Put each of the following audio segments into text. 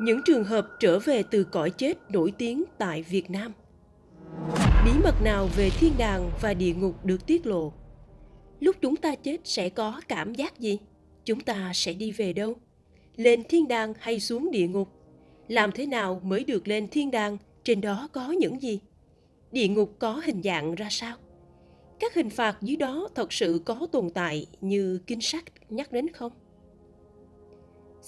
Những trường hợp trở về từ cõi chết nổi tiếng tại Việt Nam. Bí mật nào về thiên đàng và địa ngục được tiết lộ? Lúc chúng ta chết sẽ có cảm giác gì? Chúng ta sẽ đi về đâu? Lên thiên đàng hay xuống địa ngục? Làm thế nào mới được lên thiên đàng? Trên đó có những gì? Địa ngục có hình dạng ra sao? Các hình phạt dưới đó thật sự có tồn tại như kinh sách nhắc đến không?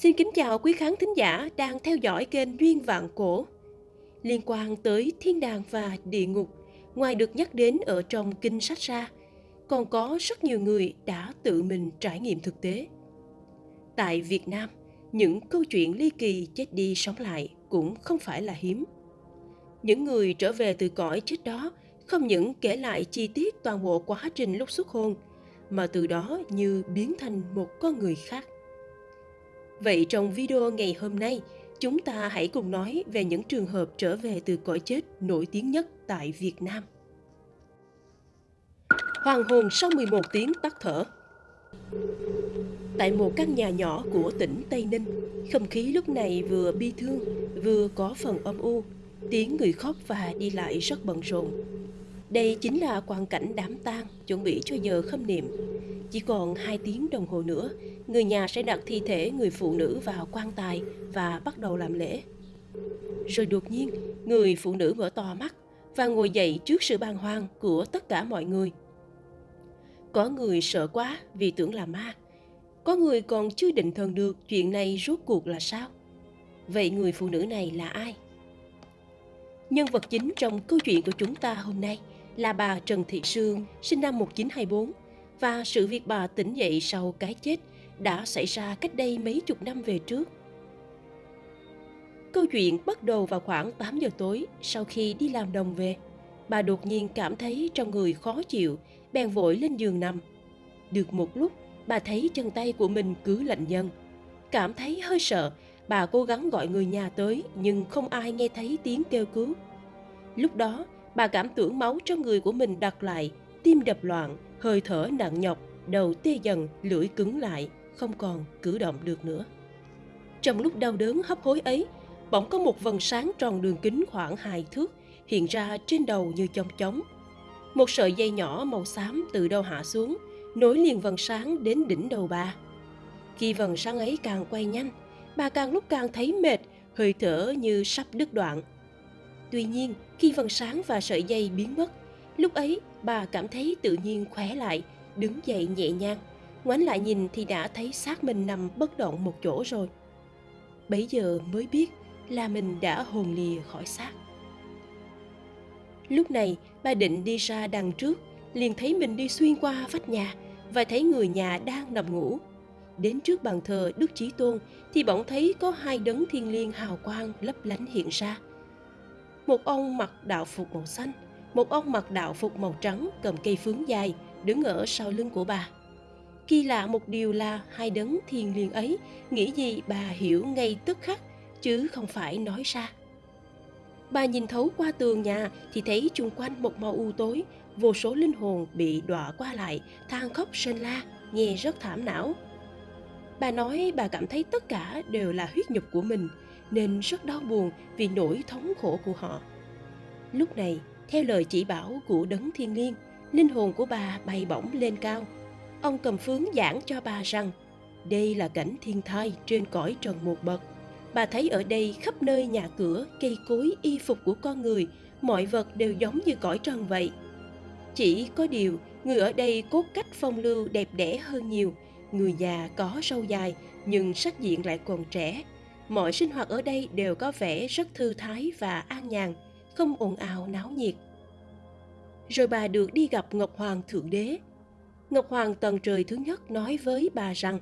Xin kính chào quý khán thính giả đang theo dõi kênh Duyên Vạn Cổ. Liên quan tới thiên đàng và địa ngục, ngoài được nhắc đến ở trong kinh sách ra, còn có rất nhiều người đã tự mình trải nghiệm thực tế. Tại Việt Nam, những câu chuyện ly kỳ chết đi sống lại cũng không phải là hiếm. Những người trở về từ cõi chết đó không những kể lại chi tiết toàn bộ quá trình lúc xuất hôn, mà từ đó như biến thành một con người khác. Vậy trong video ngày hôm nay, chúng ta hãy cùng nói về những trường hợp trở về từ cõi chết nổi tiếng nhất tại Việt Nam. Hoàng hồn sau 11 tiếng tắt thở Tại một căn nhà nhỏ của tỉnh Tây Ninh, không khí lúc này vừa bi thương, vừa có phần âm u, tiếng người khóc và đi lại rất bận rộn. Đây chính là quang cảnh đám tang chuẩn bị cho giờ khâm niệm. Chỉ còn 2 tiếng đồng hồ nữa, người nhà sẽ đặt thi thể người phụ nữ vào quan tài và bắt đầu làm lễ. Rồi đột nhiên, người phụ nữ mở to mắt và ngồi dậy trước sự bàng hoàng của tất cả mọi người. Có người sợ quá vì tưởng là ma. Có người còn chưa định thần được chuyện này rốt cuộc là sao. Vậy người phụ nữ này là ai? Nhân vật chính trong câu chuyện của chúng ta hôm nay là bà Trần Thị Sương, sinh năm 1924, và sự việc bà tỉnh dậy sau cái chết đã xảy ra cách đây mấy chục năm về trước. Câu chuyện bắt đầu vào khoảng 8 giờ tối sau khi đi làm đồng về. Bà đột nhiên cảm thấy trong người khó chịu, bèn vội lên giường nằm. Được một lúc, bà thấy chân tay của mình cứ lạnh dần. Cảm thấy hơi sợ, bà cố gắng gọi người nhà tới nhưng không ai nghe thấy tiếng kêu cứu. Lúc đó, bà cảm tưởng máu trong người của mình đặt lại, tim đập loạn, hơi thở nặng nhọc, đầu tê dần, lưỡi cứng lại, không còn cử động được nữa. Trong lúc đau đớn hấp hối ấy, bỗng có một vần sáng tròn đường kính khoảng hai thước hiện ra trên đầu như chong chóng. Một sợi dây nhỏ màu xám từ đâu hạ xuống, nối liền vần sáng đến đỉnh đầu bà. Khi vần sáng ấy càng quay nhanh, bà càng lúc càng thấy mệt, hơi thở như sắp đứt đoạn. Tuy nhiên, khi vần sáng và sợi dây biến mất, lúc ấy bà cảm thấy tự nhiên khỏe lại, đứng dậy nhẹ nhàng. Ngoảnh lại nhìn thì đã thấy xác mình nằm bất động một chỗ rồi. Bấy giờ mới biết là mình đã hồn lìa khỏi xác. Lúc này, bà định đi ra đằng trước, liền thấy mình đi xuyên qua vách nhà và thấy người nhà đang nằm ngủ. Đến trước bàn thờ Đức Chí Tôn thì bỗng thấy có hai đấng thiên liêng hào quang lấp lánh hiện ra. Một ông mặc đạo phục màu xanh, một ông mặc đạo phục màu trắng cầm cây phướng dài đứng ở sau lưng của bà. Kỳ lạ một điều là hai đấng thiên liền ấy nghĩ gì bà hiểu ngay tức khắc chứ không phải nói ra. Bà nhìn thấu qua tường nhà thì thấy chung quanh một màu u tối, vô số linh hồn bị đọa qua lại, than khóc sơn la, nghe rất thảm não. Bà nói bà cảm thấy tất cả đều là huyết nhục của mình, nên rất đau buồn vì nỗi thống khổ của họ. Lúc này, theo lời chỉ bảo của đấng thiên liêng, linh hồn của bà bay bổng lên cao. Ông cầm phướng giảng cho bà rằng đây là cảnh thiên thai trên cõi trần một bậc Bà thấy ở đây khắp nơi nhà cửa, cây cối, y phục của con người, mọi vật đều giống như cõi trần vậy. Chỉ có điều, người ở đây cốt cách phong lưu đẹp đẽ hơn nhiều. Người già có râu dài, nhưng sắc diện lại còn trẻ. Mọi sinh hoạt ở đây đều có vẻ rất thư thái và an nhàn, không ồn ào náo nhiệt. Rồi bà được đi gặp Ngọc Hoàng Thượng Đế. Ngọc Hoàng tầng trời thứ nhất nói với bà rằng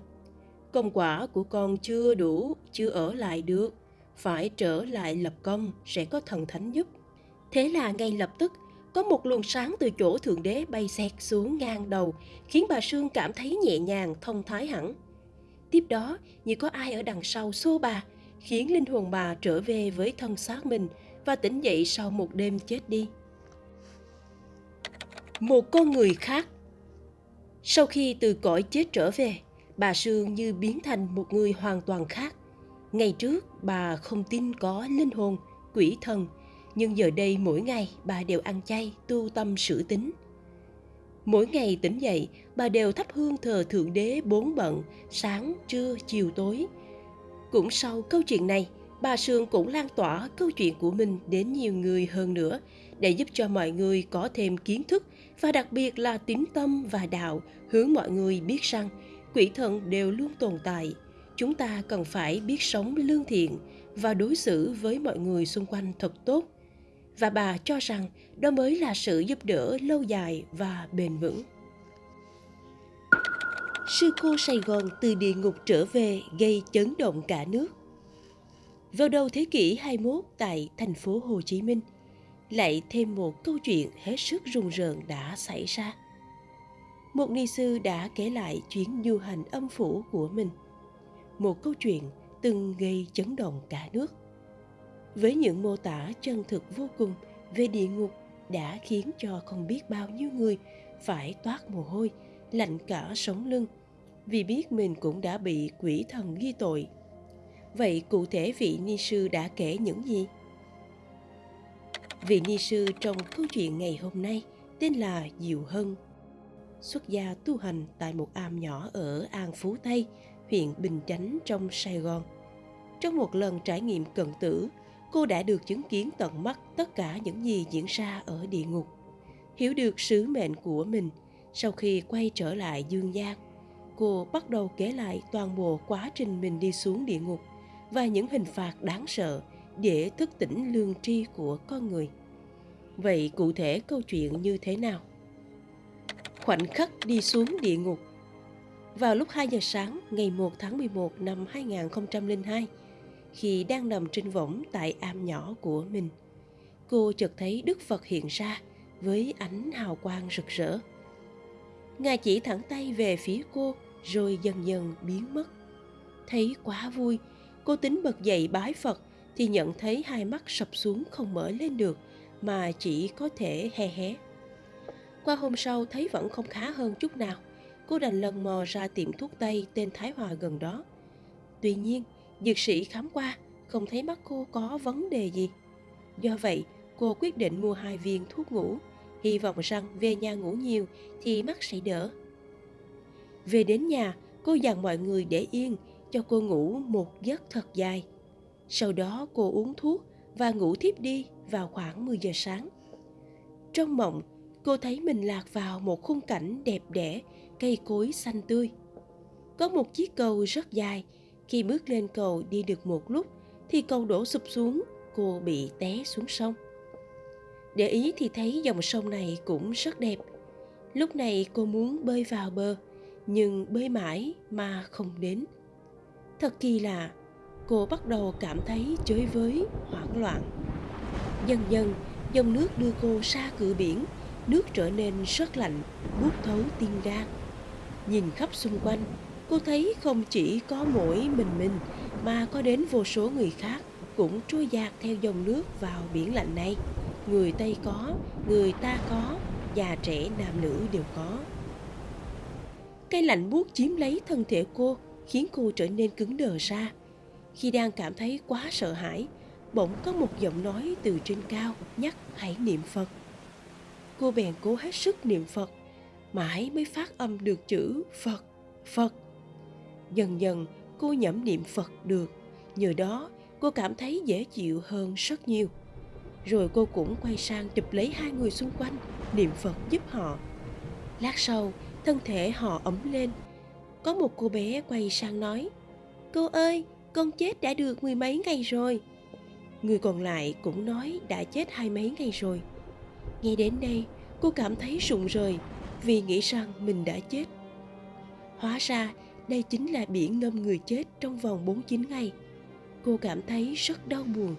công quả của con chưa đủ, chưa ở lại được, phải trở lại lập công sẽ có thần thánh giúp. Thế là ngay lập tức, có một luồng sáng từ chỗ Thượng Đế bay xẹt xuống ngang đầu, khiến bà Sương cảm thấy nhẹ nhàng, thông thái hẳn. Tiếp đó, như có ai ở đằng sau xô bà, khiến linh hồn bà trở về với thân xác mình và tỉnh dậy sau một đêm chết đi. Một con người khác Sau khi từ cõi chết trở về, bà Sương như biến thành một người hoàn toàn khác. Ngày trước, bà không tin có linh hồn, quỷ thần, nhưng giờ đây mỗi ngày bà đều ăn chay, tu tâm sử tính. Mỗi ngày tỉnh dậy, bà đều thắp hương thờ Thượng Đế bốn bận, sáng, trưa, chiều tối. Cũng sau câu chuyện này, bà Sương cũng lan tỏa câu chuyện của mình đến nhiều người hơn nữa, để giúp cho mọi người có thêm kiến thức và đặc biệt là tín tâm và đạo hướng mọi người biết rằng quỷ thần đều luôn tồn tại. Chúng ta cần phải biết sống lương thiện và đối xử với mọi người xung quanh thật tốt. Và bà cho rằng đó mới là sự giúp đỡ lâu dài và bền vững. Sư cô Sài Gòn từ địa ngục trở về gây chấn động cả nước. Vào đầu thế kỷ 21 tại thành phố Hồ Chí Minh, lại thêm một câu chuyện hết sức rùng rợn đã xảy ra. Một ni sư đã kể lại chuyến du hành âm phủ của mình. Một câu chuyện từng gây chấn động cả nước. Với những mô tả chân thực vô cùng về địa ngục đã khiến cho không biết bao nhiêu người phải toát mồ hôi, lạnh cả sống lưng vì biết mình cũng đã bị quỷ thần ghi tội Vậy cụ thể vị ni sư đã kể những gì? Vị ni sư trong câu chuyện ngày hôm nay tên là Diệu Hân. Xuất gia tu hành tại một am nhỏ ở An Phú Tây, huyện Bình Chánh trong Sài Gòn. Trong một lần trải nghiệm cận tử, cô đã được chứng kiến tận mắt tất cả những gì diễn ra ở địa ngục. Hiểu được sứ mệnh của mình, sau khi quay trở lại dương gian, cô bắt đầu kể lại toàn bộ quá trình mình đi xuống địa ngục – và những hình phạt đáng sợ để thức tỉnh lương tri của con người. Vậy cụ thể câu chuyện như thế nào? Khoảnh khắc đi xuống địa ngục Vào lúc 2 giờ sáng ngày 1 tháng 11 năm 2002, khi đang nằm trên võng tại am nhỏ của mình, cô chợt thấy Đức Phật hiện ra với ánh hào quang rực rỡ. Ngài chỉ thẳng tay về phía cô rồi dần dần biến mất. Thấy quá vui Cô tính bật dậy bái Phật thì nhận thấy hai mắt sập xuống không mở lên được mà chỉ có thể he hé. Qua hôm sau thấy vẫn không khá hơn chút nào, cô đành lần mò ra tiệm thuốc tây tên Thái Hòa gần đó. Tuy nhiên, dược sĩ khám qua không thấy mắt cô có vấn đề gì. Do vậy, cô quyết định mua hai viên thuốc ngủ, hy vọng rằng về nhà ngủ nhiều thì mắt sẽ đỡ. Về đến nhà, cô dặn mọi người để yên cho cô ngủ một giấc thật dài. Sau đó cô uống thuốc và ngủ thiếp đi vào khoảng 10 giờ sáng. Trong mộng, cô thấy mình lạc vào một khung cảnh đẹp đẽ, cây cối xanh tươi. Có một chiếc cầu rất dài, khi bước lên cầu đi được một lúc thì cầu đổ sụp xuống, cô bị té xuống sông. Để ý thì thấy dòng sông này cũng rất đẹp. Lúc này cô muốn bơi vào bờ, nhưng bơi mãi mà không đến. Thật kỳ lạ, cô bắt đầu cảm thấy chới với, hoảng loạn. Dần dần, dòng nước đưa cô xa cửa biển, nước trở nên rất lạnh, buốt thấu tim gan. Nhìn khắp xung quanh, cô thấy không chỉ có mỗi mình mình mà có đến vô số người khác cũng trôi dạt theo dòng nước vào biển lạnh này. Người Tây có, người ta có, già trẻ nam nữ đều có. Cái lạnh buốt chiếm lấy thân thể cô, khiến cô trở nên cứng đờ ra. Khi đang cảm thấy quá sợ hãi, bỗng có một giọng nói từ trên cao nhắc hãy niệm Phật. Cô bèn cố hết sức niệm Phật, mãi mới phát âm được chữ Phật, Phật. Dần dần cô nhẩm niệm Phật được, nhờ đó cô cảm thấy dễ chịu hơn rất nhiều. Rồi cô cũng quay sang chụp lấy hai người xung quanh, niệm Phật giúp họ. Lát sau, thân thể họ ấm lên, có một cô bé quay sang nói, cô ơi, con chết đã được mười mấy ngày rồi. Người còn lại cũng nói, đã chết hai mấy ngày rồi. Nghe đến đây cô cảm thấy rụng rời vì nghĩ rằng mình đã chết. Hóa ra, đây chính là biển ngâm người chết trong vòng 49 ngày. Cô cảm thấy rất đau buồn.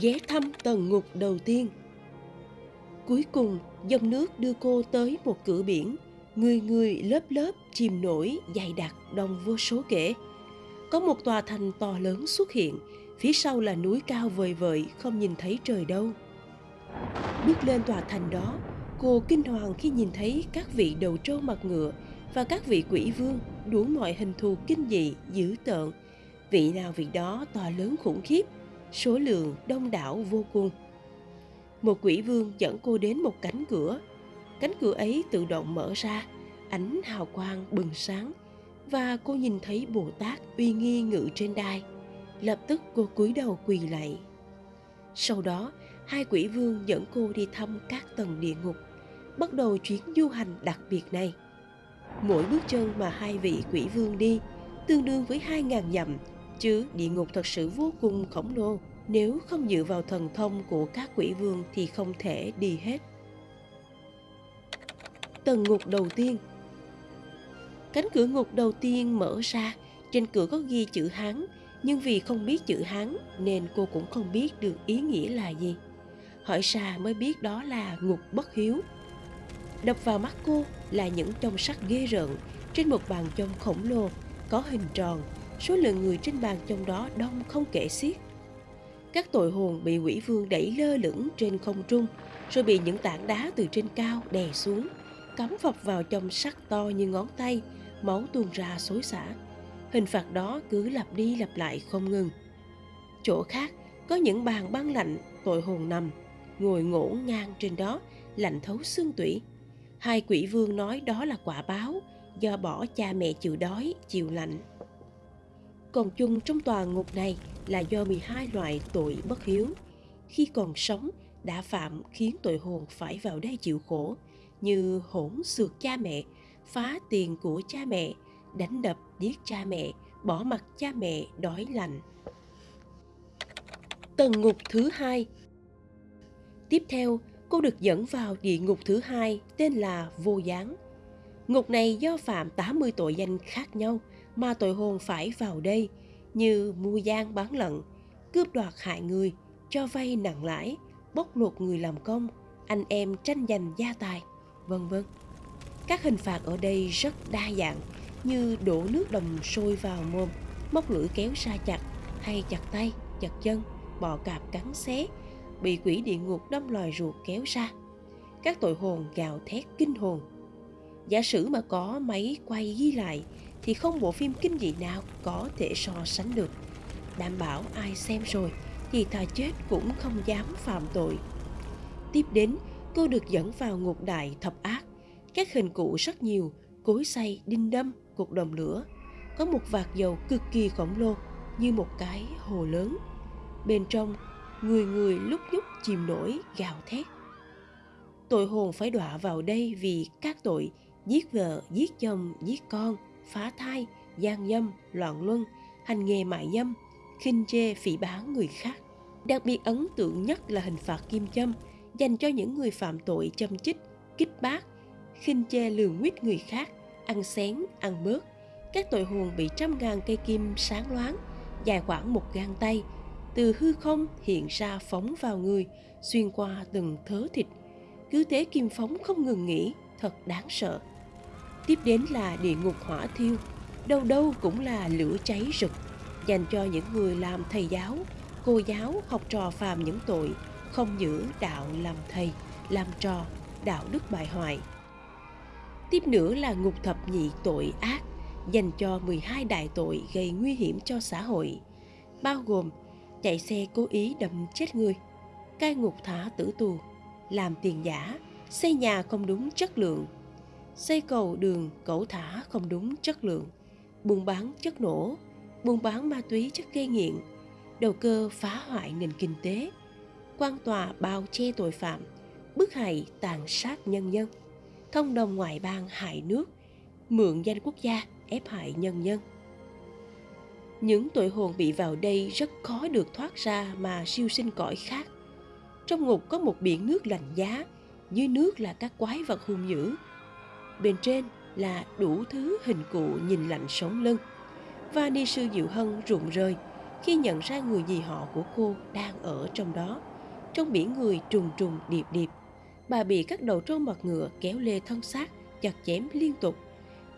Ghé thăm tầng ngục đầu tiên. Cuối cùng, dòng nước đưa cô tới một cửa biển người người lớp lớp chìm nổi dày đặc đông vô số kể có một tòa thành to lớn xuất hiện phía sau là núi cao vời vợi không nhìn thấy trời đâu bước lên tòa thành đó cô kinh hoàng khi nhìn thấy các vị đầu trâu mặt ngựa và các vị quỷ vương đủ mọi hình thù kinh dị, dữ tợn. Vị nào vị đó to lớn khủng khiếp, số lượng đông đảo vô cùng. Một quỷ vương dẫn cô đến một cánh cửa. Cánh cửa ấy tự động mở ra, ánh hào quang bừng sáng và cô nhìn thấy Bồ Tát uy nghi ngự trên đai. Lập tức cô cúi đầu quỳ lạy. Sau đó, hai quỷ vương dẫn cô đi thăm các tầng địa ngục, bắt đầu chuyến du hành đặc biệt này. Mỗi bước chân mà hai vị quỷ vương đi tương đương với hai ngàn dặm, chứ địa ngục thật sự vô cùng khổng lồ. Nếu không dựa vào thần thông của các quỷ vương thì không thể đi hết. Tầng ngục đầu tiên Cánh cửa ngục đầu tiên mở ra, trên cửa có ghi chữ Hán, nhưng vì không biết chữ Hán nên cô cũng không biết được ý nghĩa là gì. Hỏi xa mới biết đó là ngục bất hiếu. Đập vào mắt cô là những trong sắt ghê rợn trên một bàn trông khổng lồ, có hình tròn, số lượng người trên bàn trong đó đông không kể xiết. Các tội hồn bị quỷ vương đẩy lơ lửng trên không trung, rồi bị những tảng đá từ trên cao đè xuống, cắm phập vào trong sắt to như ngón tay, máu tuôn ra xối xả. Hình phạt đó cứ lặp đi lặp lại không ngừng. Chỗ khác có những bàn băng lạnh tội hồn nằm, ngồi ngổ ngang trên đó, lạnh thấu xương tủy. Hai quỷ vương nói đó là quả báo do bỏ cha mẹ chịu đói, chịu lạnh. Còn chung trong tòa ngục này là do 12 loại tội bất hiếu. Khi còn sống, đã phạm khiến tội hồn phải vào đây chịu khổ, như hỗn xược cha mẹ, phá tiền của cha mẹ, đánh đập giết cha mẹ, bỏ mặt cha mẹ đói lạnh. Tầng ngục thứ hai Tiếp theo, cô được dẫn vào địa ngục thứ hai tên là Vô Gián. Ngục này do phạm 80 tội danh khác nhau mà tội hồn phải vào đây như mua gian bán lận, cướp đoạt hại người, cho vay nặng lãi, bóc lột người làm công, anh em tranh giành gia tài, vân vân. Các hình phạt ở đây rất đa dạng như đổ nước đồng sôi vào mồm, móc lưỡi kéo ra chặt hay chặt tay, chặt chân, bò cạp cắn xé, bị quỷ địa ngục đâm lòi ruột kéo ra. Các tội hồn gào thét kinh hồn. Giả sử mà có máy quay ghi lại thì không bộ phim kinh dị nào có thể so sánh được. Đảm bảo ai xem rồi thì thà chết cũng không dám phạm tội. Tiếp đến, cô được dẫn vào ngục đại thập ác các hình cụ rất nhiều, cối xay, đinh đâm, cuộc đồng lửa. Có một vạt dầu cực kỳ khổng lồ như một cái hồ lớn. Bên trong, người người lúc nhúc chìm nổi gào thét. Tội hồn phải đọa vào đây vì các tội giết vợ, giết chồng, giết con, phá thai, gian dâm, loạn luân, hành nghề mại dâm, khinh chê phỉ báng người khác. Đặc biệt ấn tượng nhất là hình phạt kim châm dành cho những người phạm tội châm chích, kích bác, khinh chê lường nguyết người khác, ăn xén, ăn bớt. Các tội hồn bị trăm ngàn cây kim sáng loáng, dài khoảng một gang tay, từ hư không hiện ra phóng vào người, xuyên qua từng thớ thịt. Cứ thế kim phóng không ngừng nghỉ, thật đáng sợ. Tiếp đến là địa ngục hỏa thiêu, đâu đâu cũng là lửa cháy rực, dành cho những người làm thầy giáo, cô giáo, học trò phàm những tội, không giữ đạo làm thầy, làm trò, đạo đức bại hoại, Tiếp nữa là ngục thập nhị tội ác dành cho 12 đại tội gây nguy hiểm cho xã hội, bao gồm chạy xe cố ý đâm chết người, cai ngục thả tử tù, làm tiền giả, xây nhà không đúng chất lượng, xây cầu đường cẩu thả không đúng chất lượng, buôn bán chất nổ, buôn bán ma túy chất gây nghiện, đầu cơ phá hoại nền kinh tế, quan tòa bao che tội phạm, bức hại tàn sát nhân dân thông đồng ngoại bang hại nước, mượn danh quốc gia ép hại nhân dân. Những tội hồn bị vào đây rất khó được thoát ra mà siêu sinh cõi khác. Trong ngục có một biển nước lạnh giá, dưới nước là các quái vật hung dữ. Bên trên là đủ thứ hình cụ nhìn lạnh sống lưng. Và ni sư Diệu Hân rụng rơi khi nhận ra người dì họ của cô đang ở trong đó. Trong biển người trùng trùng điệp điệp bà bị các đầu trâu mặt ngựa kéo lê thân xác, chặt chém liên tục.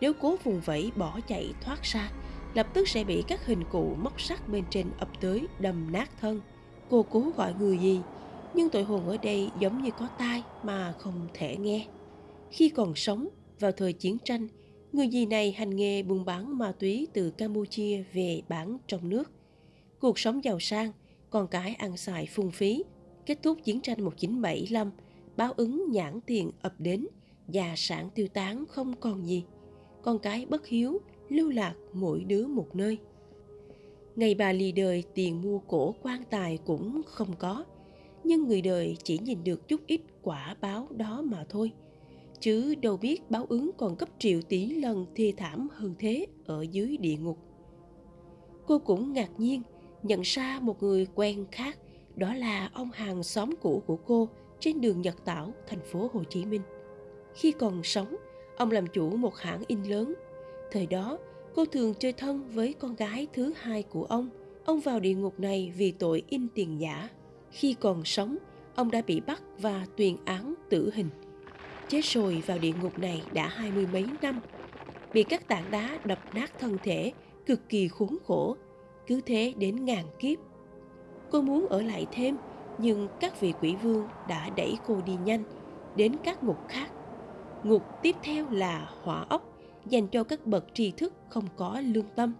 Nếu cố vùng vẫy bỏ chạy thoát ra, lập tức sẽ bị các hình cụ móc sắt bên trên ập tới đầm nát thân. Cô cố gọi người gì, nhưng tội hồn ở đây giống như có tai mà không thể nghe. Khi còn sống, vào thời chiến tranh, Người dì này hành nghề buôn bán ma túy từ Campuchia về bán trong nước. Cuộc sống giàu sang, con cái ăn xài phung phí. Kết thúc chiến tranh 1975, báo ứng nhãn tiền ập đến, gia sản tiêu tán không còn gì. Con cái bất hiếu, lưu lạc mỗi đứa một nơi. Ngày bà lì đời tiền mua cổ quan tài cũng không có, nhưng người đời chỉ nhìn được chút ít quả báo đó mà thôi – chứ đâu biết báo ứng còn gấp triệu tỷ lần thê thảm hơn thế ở dưới địa ngục. Cô cũng ngạc nhiên nhận ra một người quen khác, đó là ông hàng xóm cũ của cô trên đường Nhật Tảo, thành phố Hồ Chí Minh. Khi còn sống, ông làm chủ một hãng in lớn. Thời đó, cô thường chơi thân với con gái thứ hai của ông. Ông vào địa ngục này vì tội in tiền giả. Khi còn sống, ông đã bị bắt và tuyên án tử hình chết rồi vào địa ngục này đã hai mươi mấy năm bị các tảng đá đập nát thân thể cực kỳ khốn khổ cứ thế đến ngàn kiếp cô muốn ở lại thêm, nhưng các vị quỷ vương đã đẩy cô đi nhanh, đến các ngục khác. Ngục tiếp theo là hỏa ốc, dành cho các bậc tri thức không có lương tâm,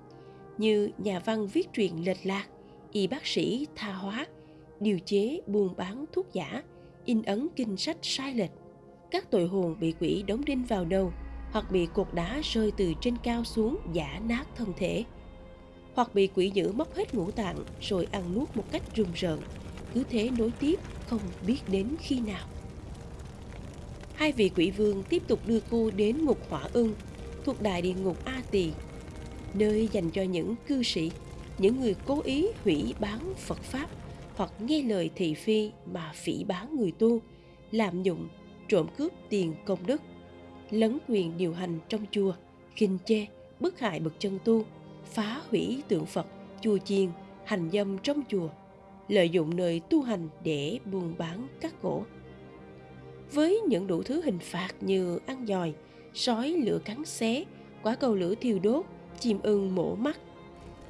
như nhà văn viết truyện lệch lạc, y bác sĩ tha hóa, điều chế, buôn bán thuốc giả, in ấn kinh sách sai lệch. Các tội hồn bị quỷ đóng đinh vào đầu hoặc bị cột đá rơi từ trên cao xuống, giả nát thân thể hoặc bị quỷ dữ móc hết ngũ tạng rồi ăn nuốt một cách rùng rợn. Cứ thế nối tiếp không biết đến khi nào. Hai vị quỷ vương tiếp tục đưa cô đến ngục hỏa ưng thuộc đại địa ngục a tỳ nơi dành cho những cư sĩ những người cố ý hủy bán phật pháp hoặc nghe lời thị phi mà phỉ bán người tu lạm dụng trộm cướp tiền công đức, lấn quyền điều hành trong chùa, khinh chê, bức hại bậc chân tu, phá hủy tượng Phật, chùa chiền, hành dâm trong chùa, lợi dụng nơi tu hành để buôn bán các gỗ. Với những đủ thứ hình phạt như ăn dòi, sói lửa cắn xé, quả cầu lửa thiêu đốt, chim ưng mổ mắt.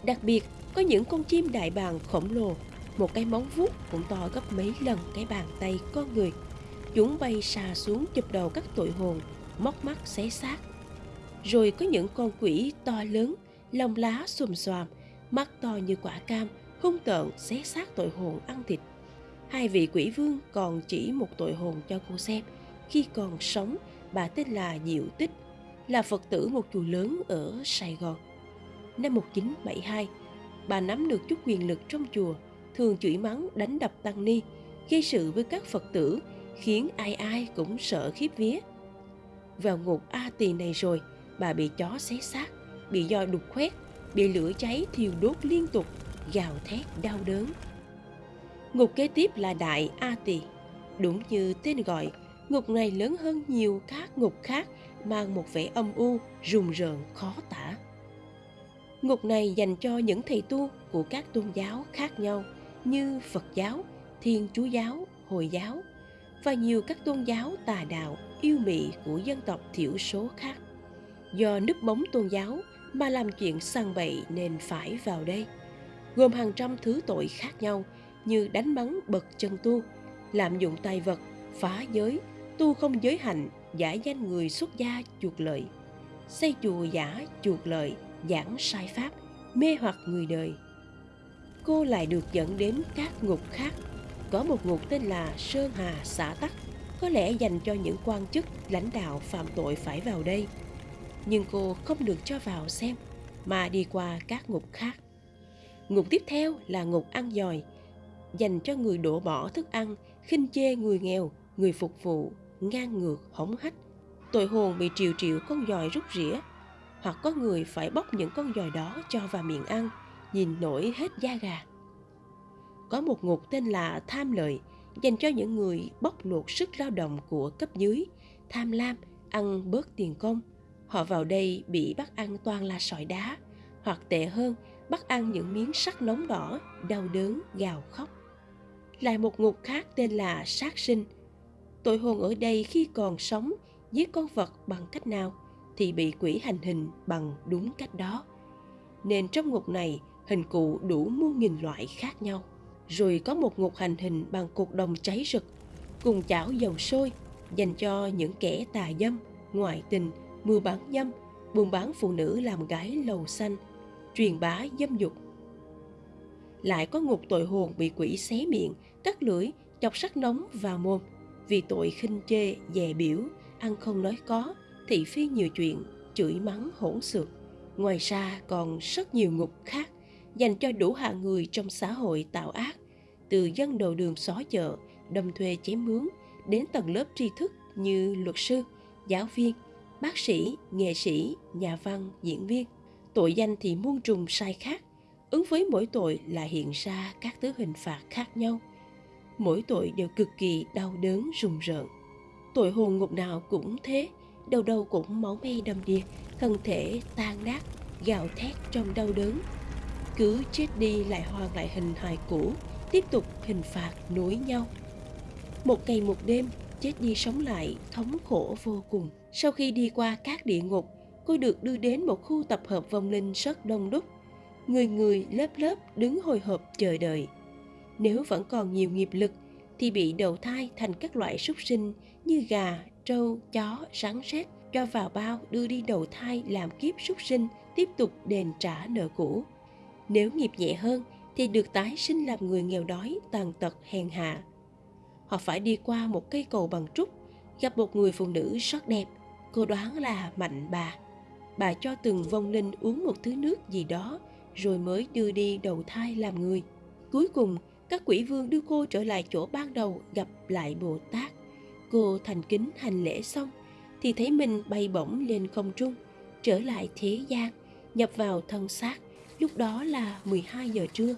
Đặc biệt, có những con chim đại bàng khổng lồ, một cái móng vuốt cũng to gấp mấy lần cái bàn tay con người – Chúng bay xà xuống chụp đầu các tội hồn, móc mắt xé xác. Rồi có những con quỷ to lớn, lòng lá xùm xoàm, mắt to như quả cam, hung tợn xé xác tội hồn ăn thịt. Hai vị quỷ vương còn chỉ một tội hồn cho cô xem. Khi còn sống, bà tên là Diệu Tích, là Phật tử một chùa lớn ở Sài Gòn. Năm 1972, bà nắm được chút quyền lực trong chùa, thường chửi mắng đánh đập tăng ni, gây sự với các Phật tử khiến ai ai cũng sợ khiếp vía. Vào ngục A tỳ này rồi, bà bị chó xé xác, bị do đục khoét, bị lửa cháy thiêu đốt liên tục, gào thét đau đớn. Ngục kế tiếp là Đại A tỳ. Đúng như tên gọi, ngục này lớn hơn nhiều các ngục khác mang một vẻ âm u, rùng rợn, khó tả. Ngục này dành cho những thầy tu của các tôn giáo khác nhau như Phật giáo, Thiên Chúa giáo, Hồi giáo, và nhiều các tôn giáo tà đạo yêu mị của dân tộc thiểu số khác. Do núp bóng tôn giáo mà làm chuyện săn bậy nên phải vào đây, gồm hàng trăm thứ tội khác nhau như đánh mắng bậc chân tu, lạm dụng tài vật, phá giới, tu không giới hạnh, giả danh người xuất gia chuộc lợi, xây chùa giả chuộc lợi, giảng sai pháp, mê hoặc người đời. Cô lại được dẫn đến các ngục khác có một ngục tên là Sơn Hà xã Tắc, có lẽ dành cho những quan chức, lãnh đạo phạm tội phải vào đây. Nhưng cô không được cho vào xem, mà đi qua các ngục khác. Ngục tiếp theo là ngục ăn giòi, dành cho người đổ bỏ thức ăn, khinh chê người nghèo, người phục vụ, ngang ngược, hỏng hách. Tội hồn bị triệu triệu con giòi rút rỉa, hoặc có người phải bóc những con giòi đó cho vào miệng ăn, nhìn nổi hết da gà có một ngục tên là tham lợi dành cho những người bóc lột sức lao động của cấp dưới, tham lam, ăn bớt tiền công. Họ vào đây bị bắt ăn toàn là sỏi đá, hoặc tệ hơn, bắt ăn những miếng sắt nóng đỏ, đau đớn, gào khóc. Lại một ngục khác tên là sát sinh. Tội hồn ở đây khi còn sống, giết con vật bằng cách nào thì bị quỷ hành hình bằng đúng cách đó. Nên trong ngục này, hình cụ đủ muôn nghìn loại khác nhau rồi có một ngục hành hình bằng cột đồng cháy rực cùng chảo dầu sôi dành cho những kẻ tà dâm ngoại tình mua bán dâm buôn bán phụ nữ làm gái lầu xanh, truyền bá dâm dục. Lại có ngục tội hồn bị quỷ xé miệng, cắt lưỡi, chọc sắt nóng vào mồm vì tội khinh chê, dè biểu, ăn không nói có, thị phi nhiều chuyện, chửi mắng hỗn xược. Ngoài ra còn rất nhiều ngục khác dành cho đủ hạng người trong xã hội tạo ác, từ dân đầu đường xó chợ, đâm thuê chém mướn, đến tầng lớp tri thức như luật sư, giáo viên, bác sĩ, nghệ sĩ, nhà văn, diễn viên. Tội danh thì muôn trùng sai khác, ứng với mỗi tội là hiện ra các thứ hình phạt khác nhau. Mỗi tội đều cực kỳ đau đớn rùng rợn. Tội hồn ngục nào cũng thế, đầu đầu cũng máu me đầm đìa, thân thể tan nát, gào thét trong đau đớn. Cứ chết đi lại hoàn lại hình hài cũ, tiếp tục hình phạt nối nhau. Một ngày một đêm, chết đi sống lại, thống khổ vô cùng. Sau khi đi qua các địa ngục, cô được đưa đến một khu tập hợp vong linh rất đông đúc. Người người lớp lớp đứng hồi hộp chờ đợi. Nếu vẫn còn nhiều nghiệp lực, thì bị đầu thai thành các loại súc sinh như gà, trâu, chó, rắn rết cho vào bao đưa đi đầu thai làm kiếp súc sinh tiếp tục đền trả nợ cũ. Nếu nghiệp nhẹ hơn thì được tái sinh làm người nghèo đói, tàn tật, hèn hạ. Họ phải đi qua một cây cầu bằng trúc, gặp một người phụ nữ rất đẹp, cô đoán là mạnh bà. Bà cho từng vong linh uống một thứ nước gì đó, rồi mới đưa đi đầu thai làm người. Cuối cùng, các quỷ vương đưa cô trở lại chỗ ban đầu gặp lại Bồ Tát. Cô thành kính hành lễ xong, thì thấy mình bay bổng lên không trung, trở lại thế gian, nhập vào thân xác. Lúc đó là 12 giờ trưa.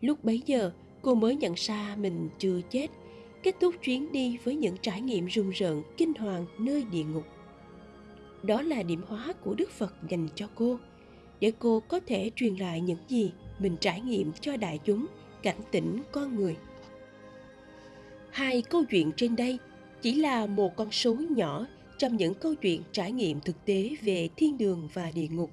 Lúc bấy giờ, cô mới nhận ra mình chưa chết, kết thúc chuyến đi với những trải nghiệm rùng rợn, kinh hoàng nơi địa ngục. Đó là điểm hóa của Đức Phật dành cho cô, để cô có thể truyền lại những gì mình trải nghiệm cho đại chúng, cảnh tỉnh con người. Hai câu chuyện trên đây chỉ là một con số nhỏ trong những câu chuyện trải nghiệm thực tế về thiên đường và địa ngục.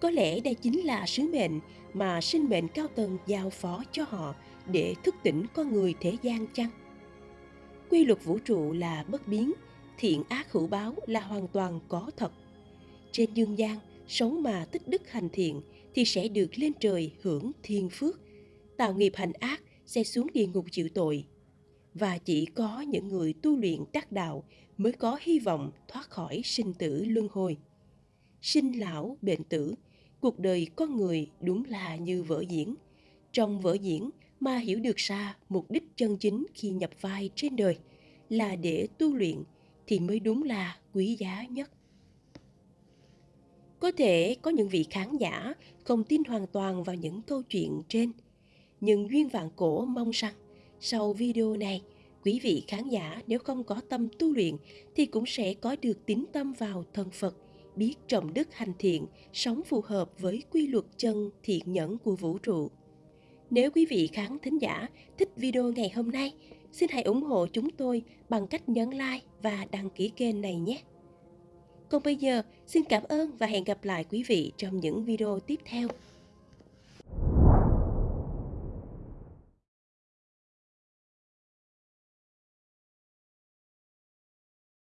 Có lẽ đây chính là sứ mệnh mà sinh mệnh cao tầng giao phó cho họ để thức tỉnh con người thế gian chăng? Quy luật vũ trụ là bất biến, thiện ác hữu báo là hoàn toàn có thật. Trên dương gian, sống mà tích đức hành thiện thì sẽ được lên trời hưởng thiên phước. Tạo nghiệp hành ác sẽ xuống địa ngục chịu tội. Và chỉ có những người tu luyện đắc đạo mới có hy vọng thoát khỏi sinh tử luân hồi. Sinh lão, bệnh tử, cuộc đời con người đúng là như vở diễn. Trong vở diễn mà hiểu được ra mục đích chân chính khi nhập vai trên đời là để tu luyện thì mới đúng là quý giá nhất. Có thể có những vị khán giả không tin hoàn toàn vào những câu chuyện trên, nhưng duyên vạn cổ mong rằng sau video này quý vị khán giả nếu không có tâm tu luyện thì cũng sẽ có được tín tâm vào thần Phật, biết trọng đức hành thiện, sống phù hợp với quy luật chân thiện nhẫn của vũ trụ. Nếu quý vị khán thính giả thích video ngày hôm nay, xin hãy ủng hộ chúng tôi bằng cách nhấn like và đăng ký kênh này nhé. Còn bây giờ, xin cảm ơn và hẹn gặp lại quý vị trong những video tiếp theo.